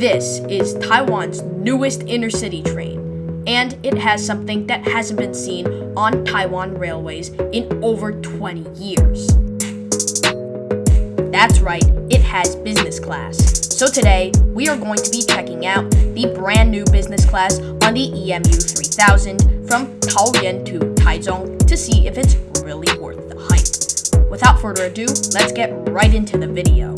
This is Taiwan's newest intercity train, and it has something that hasn't been seen on Taiwan railways in over 20 years. That's right, it has business class. So today, we are going to be checking out the brand new business class on the EMU 3000 from Taoyuan to Taichung to see if it's really worth the hype. Without further ado, let's get right into the video.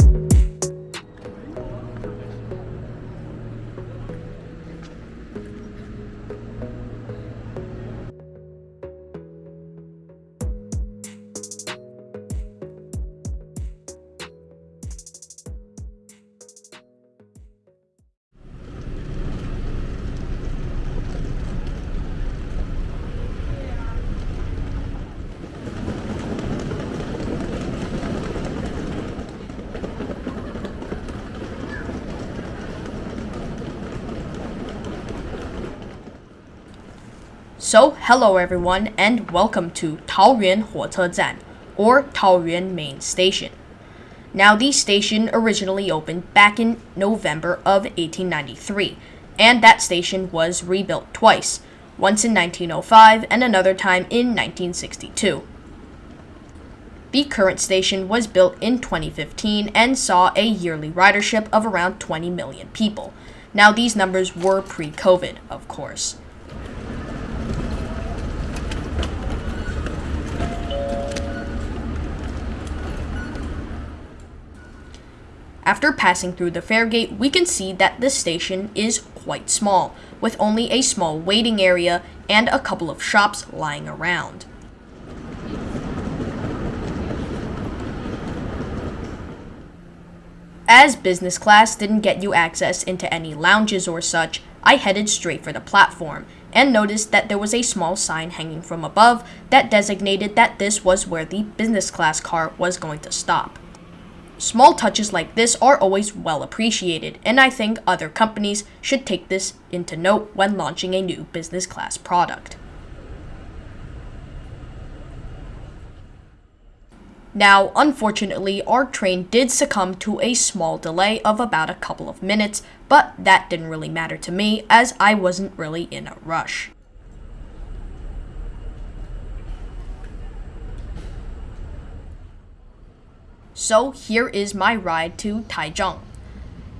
So, hello everyone and welcome to Taoyuan Huochezhan, or Taoyuan Main Station. Now, the station originally opened back in November of 1893, and that station was rebuilt twice, once in 1905 and another time in 1962. The current station was built in 2015 and saw a yearly ridership of around 20 million people. Now, these numbers were pre-COVID, of course. After passing through the fare gate, we can see that this station is quite small, with only a small waiting area and a couple of shops lying around. As business class didn't get you access into any lounges or such, I headed straight for the platform and noticed that there was a small sign hanging from above that designated that this was where the business class car was going to stop. Small touches like this are always well appreciated, and I think other companies should take this into note when launching a new business class product. Now, unfortunately, our train did succumb to a small delay of about a couple of minutes, but that didn't really matter to me as I wasn't really in a rush. So here is my ride to Taichung.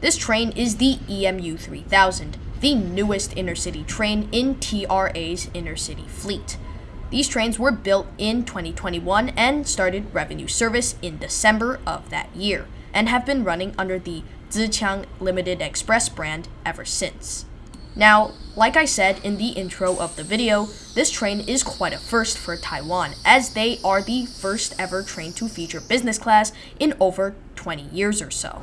This train is the EMU 3000, the newest intercity train in TRA's intercity fleet. These trains were built in 2021 and started revenue service in December of that year, and have been running under the Tze-Chiang Limited Express brand ever since. Now, like I said in the intro of the video, this train is quite a first for Taiwan, as they are the first ever train to feature business class in over 20 years or so.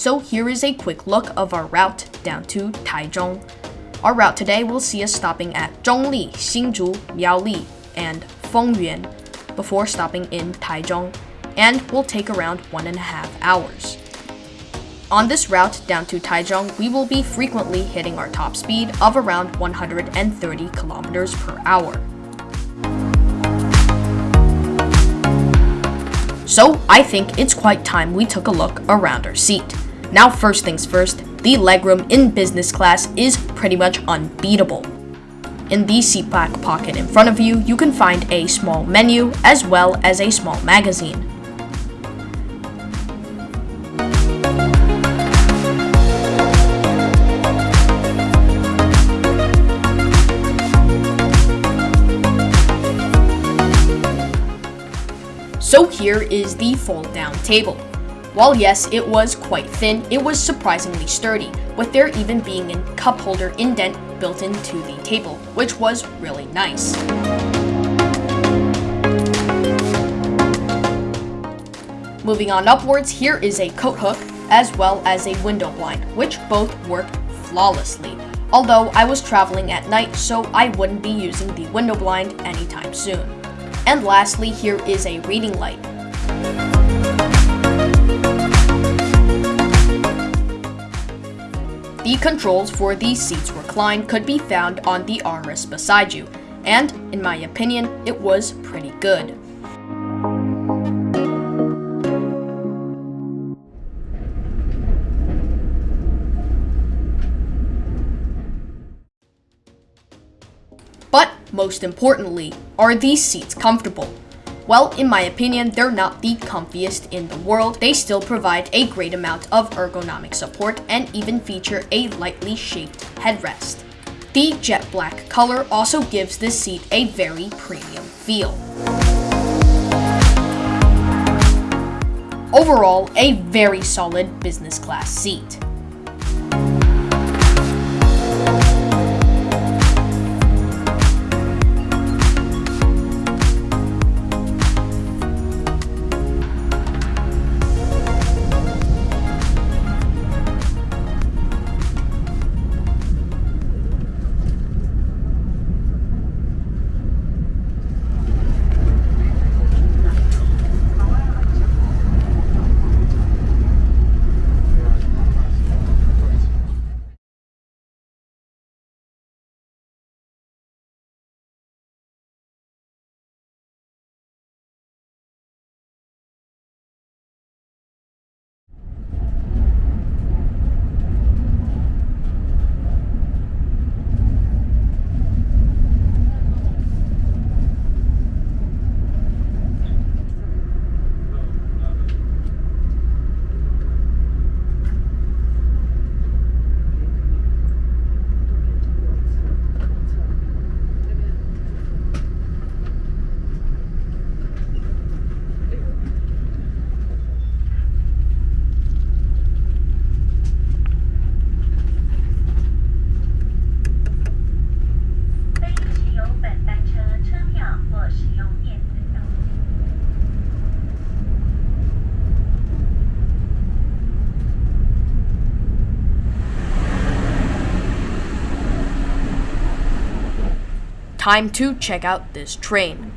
So here is a quick look of our route down to Taichung. Our route today will see us stopping at Zhongli, Hsinchu, Miaoli, and Fengyuan before stopping in Taichung, and will take around one and a half hours. On this route down to Taichung, we will be frequently hitting our top speed of around 130 kilometers per hour. So I think it's quite time we took a look around our seat. Now first things first, the legroom in business class is pretty much unbeatable. In the seat back pocket in front of you, you can find a small menu as well as a small magazine. So here is the fold down table. While yes, it was quite thin, it was surprisingly sturdy, with there even being a cup holder indent built into the table, which was really nice. Moving on upwards, here is a coat hook, as well as a window blind, which both work flawlessly. Although I was traveling at night, so I wouldn't be using the window blind anytime soon. And lastly, here is a reading light. The controls for these seats recline could be found on the armrest beside you, and in my opinion, it was pretty good. But most importantly, are these seats comfortable? Well, in my opinion, they're not the comfiest in the world. They still provide a great amount of ergonomic support and even feature a lightly shaped headrest. The jet black color also gives this seat a very premium feel. Overall, a very solid business class seat. Time to check out this train.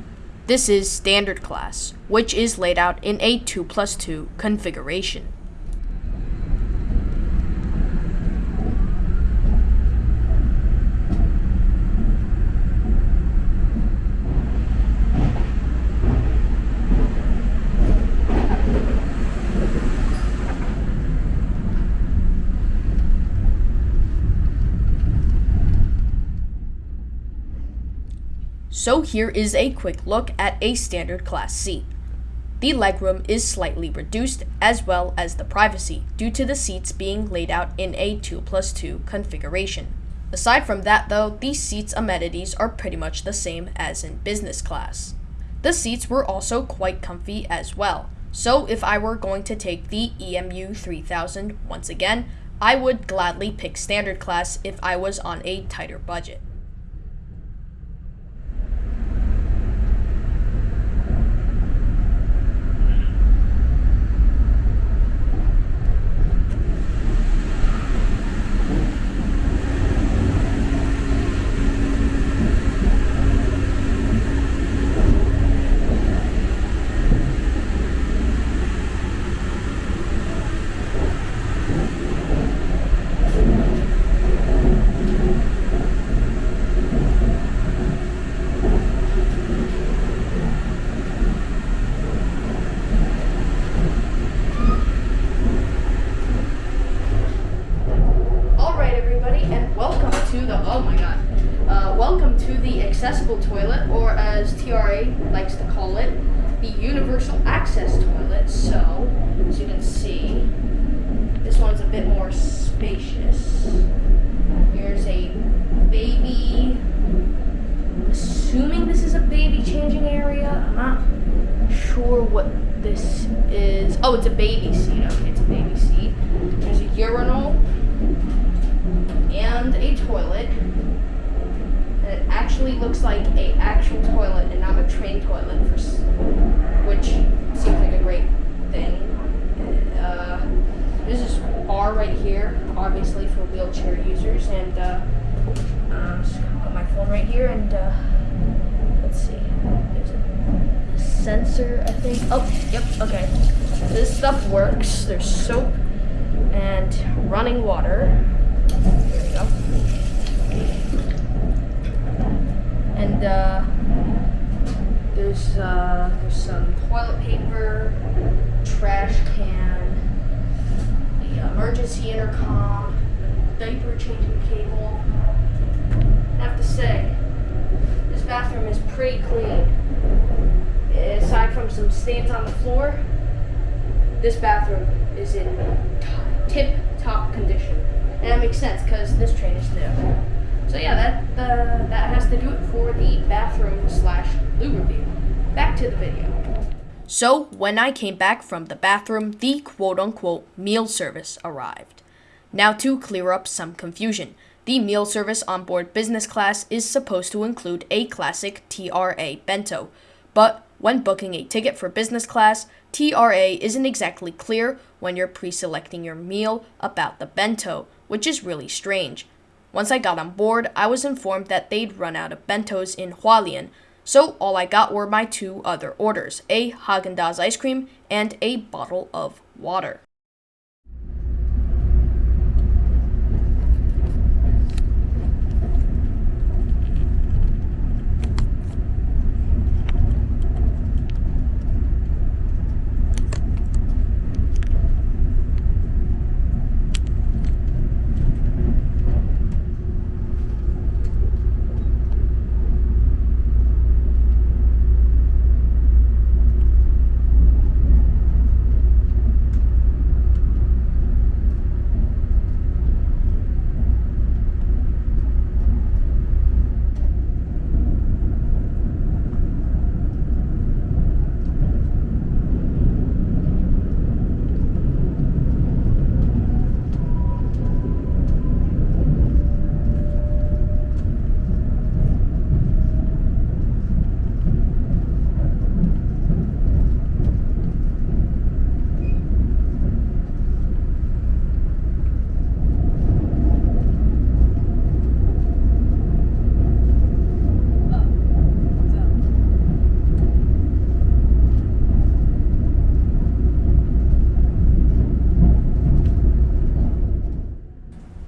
This is standard class, which is laid out in a 2 plus 2 configuration. So here is a quick look at a standard class seat. The legroom is slightly reduced as well as the privacy due to the seats being laid out in a 2 plus 2 configuration. Aside from that though, these seats amenities are pretty much the same as in business class. The seats were also quite comfy as well, so if I were going to take the EMU 3000 once again, I would gladly pick standard class if I was on a tighter budget. Accessible toilet, or as TRA likes to call it, the universal access toilet. So, as you can see, this one's a bit more spacious. Here's a baby, assuming this is a baby changing area. I'm not sure what this is. Oh, it's a baby seat. Okay, it's a baby seat. There's a urinal and a toilet it actually looks like a actual toilet and not a train toilet, for, which seems like a great thing. Uh, there's this bar right here, obviously for wheelchair users, and uh, uh, just gonna put my phone right here, and uh, let's see, there's a, sensor, I think. Oh, yep. Okay. This stuff works. There's soap and running water. There we go. Uh, there's uh, there's some toilet paper, trash can, the emergency intercom, the diaper changing cable. I have to say, this bathroom is pretty clean. Aside from some stains on the floor, this bathroom is in tip top condition. And that makes sense because this train is new. So yeah, that that has to do it for the bathroom slash loo review. Back to the video. So when I came back from the bathroom, the quote unquote meal service arrived. Now to clear up some confusion. The meal service on board business class is supposed to include a classic TRA bento, but when booking a ticket for business class, TRA isn't exactly clear when you're pre selecting your meal about the bento, which is really strange. Once I got on board, I was informed that they'd run out of bentos in Hualien, so all I got were my two other orders a Haagen Dazs ice cream and a bottle of water.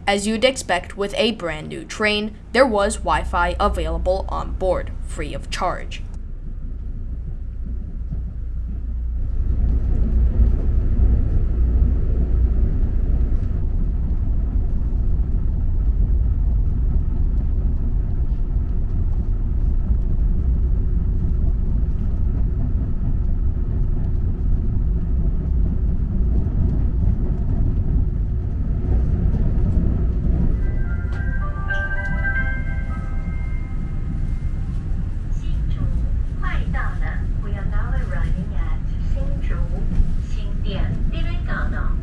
As you'd expect with a brand new train, there was Wi Fi available on board, free of charge. 点 Direcano.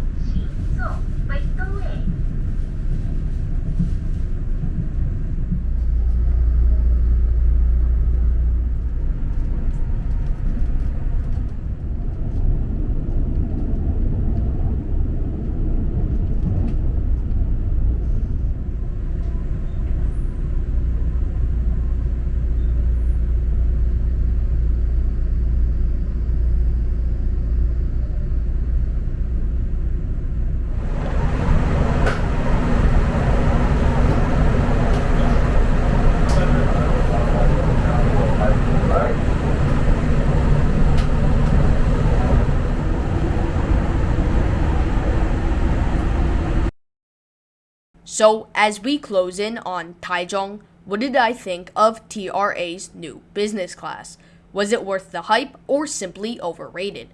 So, as we close in on Taichung, what did I think of TRA's new business class? Was it worth the hype or simply overrated?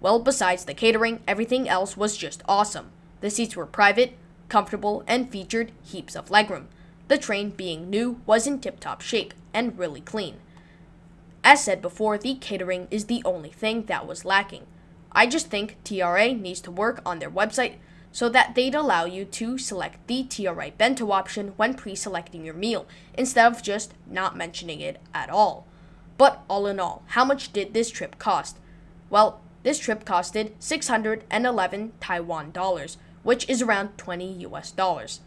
Well, besides the catering, everything else was just awesome. The seats were private, comfortable, and featured heaps of legroom. The train, being new, was in tip top shape and really clean. As said before, the catering is the only thing that was lacking. I just think TRA needs to work on their website so that they'd allow you to select the TRA bento option when pre-selecting your meal, instead of just not mentioning it at all. But all in all, how much did this trip cost? Well, this trip costed 611 Taiwan dollars, which is around 20 US dollars.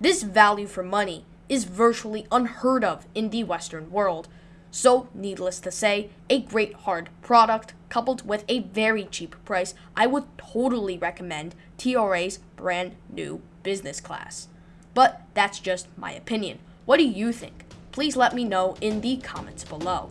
This value for money is virtually unheard of in the Western world. So, needless to say, a great hard product coupled with a very cheap price, I would totally recommend TRA's brand new business class. But that's just my opinion. What do you think? Please let me know in the comments below.